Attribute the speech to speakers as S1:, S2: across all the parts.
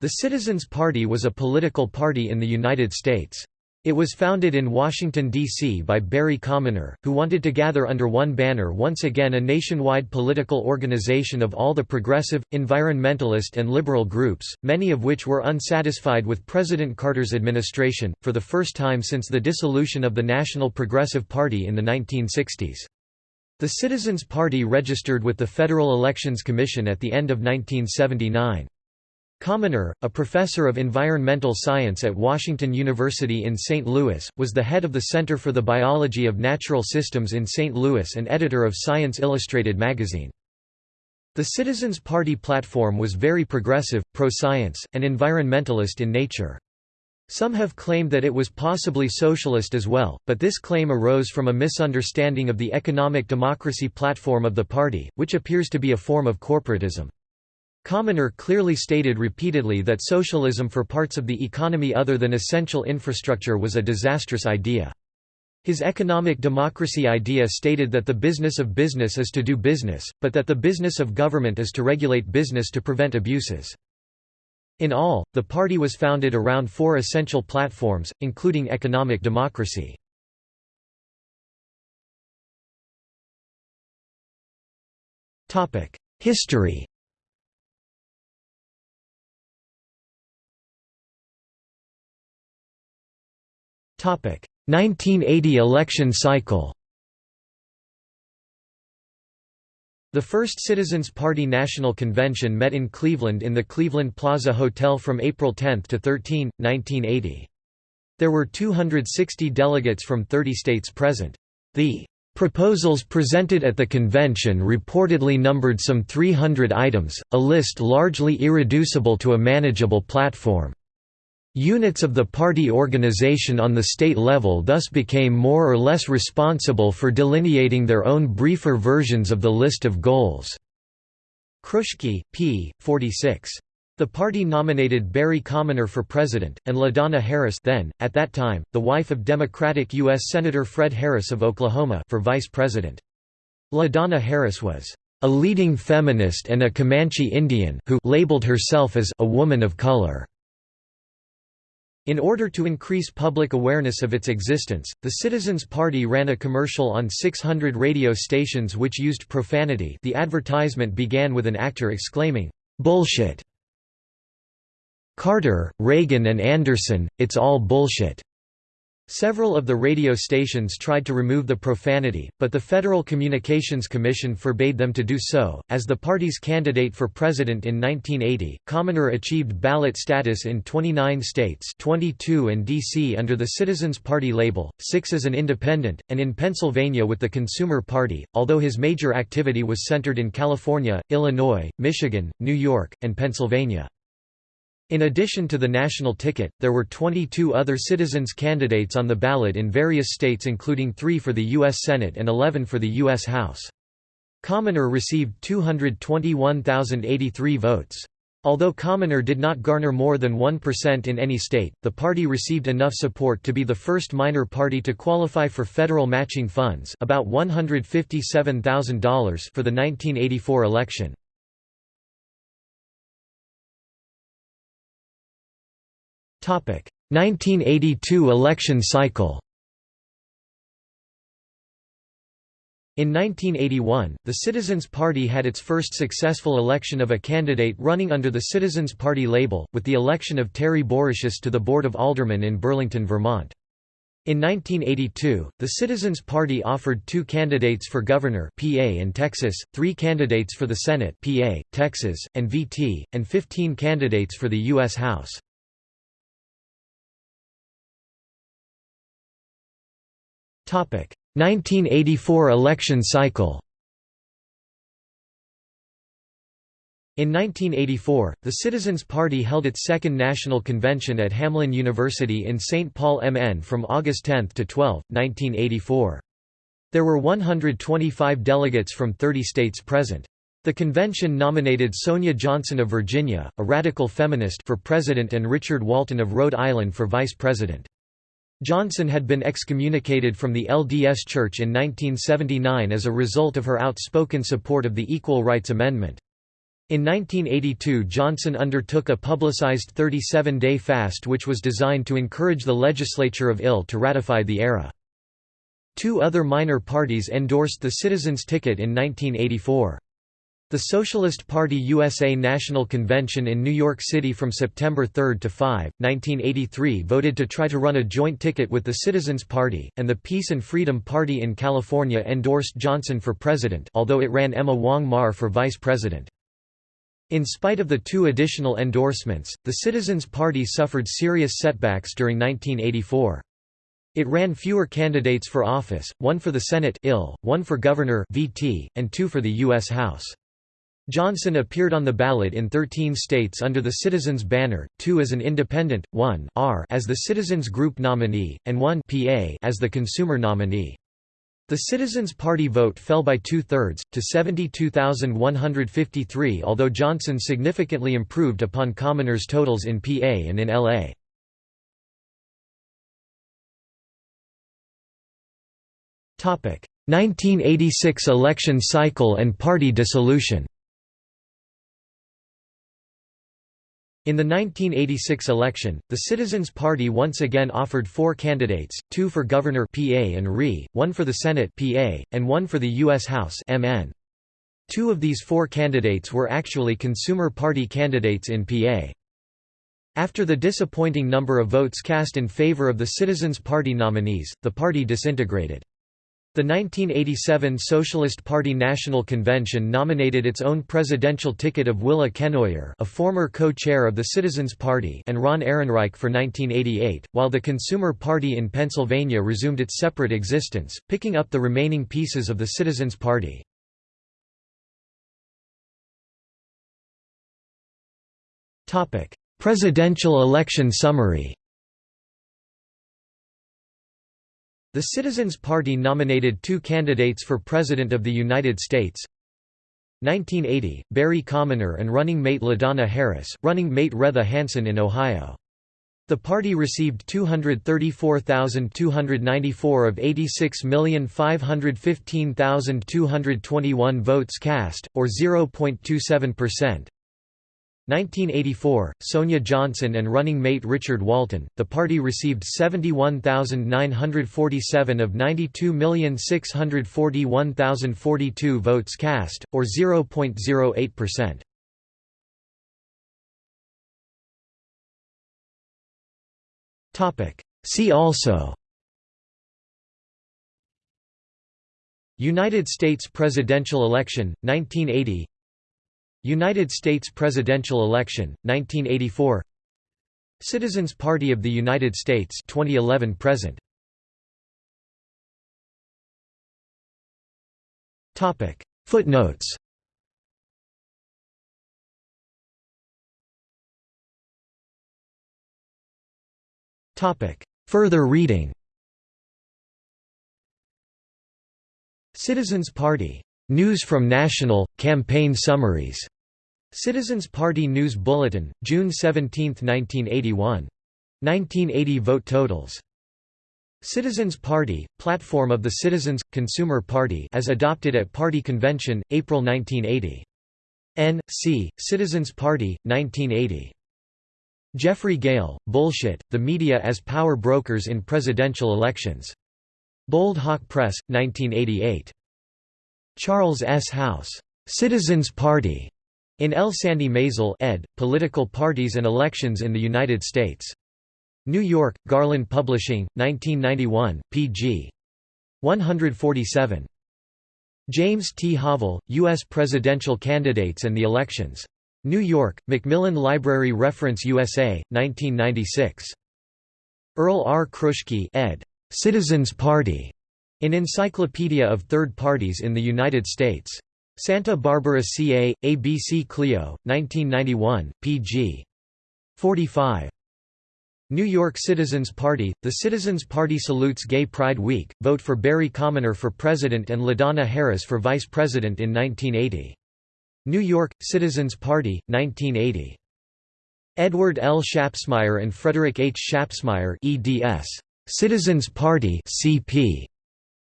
S1: The Citizens Party was a political party in the United States. It was founded in Washington, D.C. by Barry Commoner, who wanted to gather under one banner once again a nationwide political organization of all the progressive, environmentalist and liberal groups, many of which were unsatisfied with President Carter's administration, for the first time since the dissolution of the National Progressive Party in the 1960s. The Citizens Party registered with the Federal Elections Commission at the end of 1979. Commoner, a professor of environmental science at Washington University in St. Louis, was the head of the Center for the Biology of Natural Systems in St. Louis and editor of Science Illustrated magazine. The Citizens Party platform was very progressive, pro-science, and environmentalist in nature. Some have claimed that it was possibly socialist as well, but this claim arose from a misunderstanding of the economic democracy platform of the party, which appears to be a form of corporatism. Commoner clearly stated repeatedly that socialism for parts of the economy other than essential infrastructure was a disastrous idea. His economic democracy idea stated that the business of business is to do business, but that the business of government is to regulate business to prevent abuses. In all, the party was founded around four essential platforms, including economic democracy. History 1980 election cycle The first Citizens Party National Convention met in Cleveland in the Cleveland Plaza Hotel from April 10 to 13, 1980. There were 260 delegates from 30 states present. The Proposals presented at the convention reportedly numbered some 300 items, a list largely irreducible to a manageable platform. Units of the party organization on the state level thus became more or less responsible for delineating their own briefer versions of the list of goals. Kruschke, p. 46. The party nominated Barry Commoner for president, and LaDonna Harris then, at that time, the wife of Democratic U.S. Senator Fred Harris of Oklahoma for vice president. LaDonna Harris was a leading feminist and a Comanche Indian who labeled herself as a woman of color. In order to increase public awareness of its existence, the Citizens Party ran a commercial on 600 radio stations which used profanity the advertisement began with an actor exclaiming, "'Bullshit! Carter, Reagan and Anderson, it's all bullshit!' Several of the radio stations tried to remove the profanity, but the Federal Communications Commission forbade them to do so. As the party's candidate for president in 1980, Commoner achieved ballot status in 29 states 22 and D.C. under the Citizens Party label, six as an independent, and in Pennsylvania with the Consumer Party, although his major activity was centered in California, Illinois, Michigan, New York, and Pennsylvania. In addition to the national ticket, there were 22 other citizens candidates on the ballot in various states including three for the U.S. Senate and 11 for the U.S. House. Commoner received 221,083 votes. Although Commoner did not garner more than 1% in any state, the party received enough support to be the first minor party to qualify for federal matching funds about $157,000 for the 1984 election. 1982 election cycle In 1981, the Citizens Party had its first successful election of a candidate running under the Citizens Party label, with the election of Terry Bouricius to the Board of Aldermen in Burlington, Vermont. In 1982, the Citizens Party offered two candidates for governor PA in Texas, three candidates for the Senate PA, Texas, and VT, and 15 candidates for the U.S. House. 1984 election cycle In 1984, the Citizens Party held its second national convention at Hamline University in St. Paul MN from August 10 to 12, 1984. There were 125 delegates from 30 states present. The convention nominated Sonia Johnson of Virginia, a radical feminist for president and Richard Walton of Rhode Island for vice president. Johnson had been excommunicated from the LDS Church in 1979 as a result of her outspoken support of the Equal Rights Amendment. In 1982 Johnson undertook a publicized 37-day fast which was designed to encourage the legislature of IL to ratify the ERA. Two other minor parties endorsed the citizens' ticket in 1984. The Socialist Party USA National Convention in New York City from September 3 to 5, 1983 voted to try to run a joint ticket with the Citizens Party, and the Peace and Freedom Party in California endorsed Johnson for president although it ran Emma Wong Mar for vice president. In spite of the two additional endorsements, the Citizens Party suffered serious setbacks during 1984. It ran fewer candidates for office, one for the Senate IL, one for governor VT, and two for the U.S. House. Johnson appeared on the ballot in 13 states under the Citizens banner, two as an independent, one R as the Citizens Group nominee, and one PA as the consumer nominee. The Citizens Party vote fell by two-thirds, to 72,153 although Johnson significantly improved upon Commoner's totals in PA and in LA. Topic: 1986 election cycle and party dissolution. In the 1986 election, the Citizens Party once again offered four candidates, two for governor PA and RE, one for the Senate PA, and one for the U.S. House MN. Two of these four candidates were actually Consumer Party candidates in PA. After the disappointing number of votes cast in favor of the Citizens Party nominees, the party disintegrated. The 1987 Socialist Party National Convention nominated its own presidential ticket of Willa Kenoyer a former co-chair of the Citizens Party and Ron Ehrenreich for 1988, while the Consumer Party in Pennsylvania resumed its separate existence, picking up the remaining pieces of the Citizens Party. Presidential election summary The Citizens Party nominated two candidates for President of the United States. 1980, Barry Commoner and running mate LaDonna Harris, running mate Wretha Hanson in Ohio. The party received 234,294 of 86,515,221 votes cast, or 0.27%. 1984, Sonia Johnson and running mate Richard Walton, the party received 71,947 of 92,641,042 votes cast, or 0.08%. See also United States presidential election, 1980 United States presidential election 1984 Citizens Party of the United States 2011 present. Topic. Footnotes. Topic. Further reading. Citizens Party News from National, campaign summaries. Citizens Party News Bulletin, June 17, 1981. 1980 vote totals. Citizens Party, Platform of the Citizens – Consumer Party as adopted at Party Convention, April 1980. N. C. Citizens Party, 1980. Jeffrey Gale, Bullshit, The Media as Power Brokers in Presidential Elections. Bold Hawk Press, 1988. Charles S. Hauss, "'Citizens Party' in L. Sandy Maisel ed., Political Parties and Elections in the United States. New York, Garland Publishing, 1991, pg. 147. James T. Havel, U.S. Presidential Candidates and the Elections. New York, Macmillan Library Reference USA, 1996. Earl R. Kruschke ed. Citizens Party. In Encyclopedia of Third Parties in the United States. Santa Barbara CA, ABC Clio, 1991, pg. 45. New York Citizens Party – The Citizens Party salutes Gay Pride Week, vote for Barry Commoner for President and LaDonna Harris for Vice President in 1980. New York – Citizens Party, 1980. Edward L. Schapsmeier and Frederick H. Schapsmeier eds. Citizens Party CP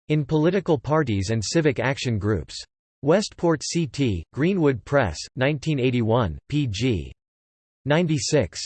S1: in political parties and civic action groups. Westport CT, Greenwood Press, 1981, pg. 96.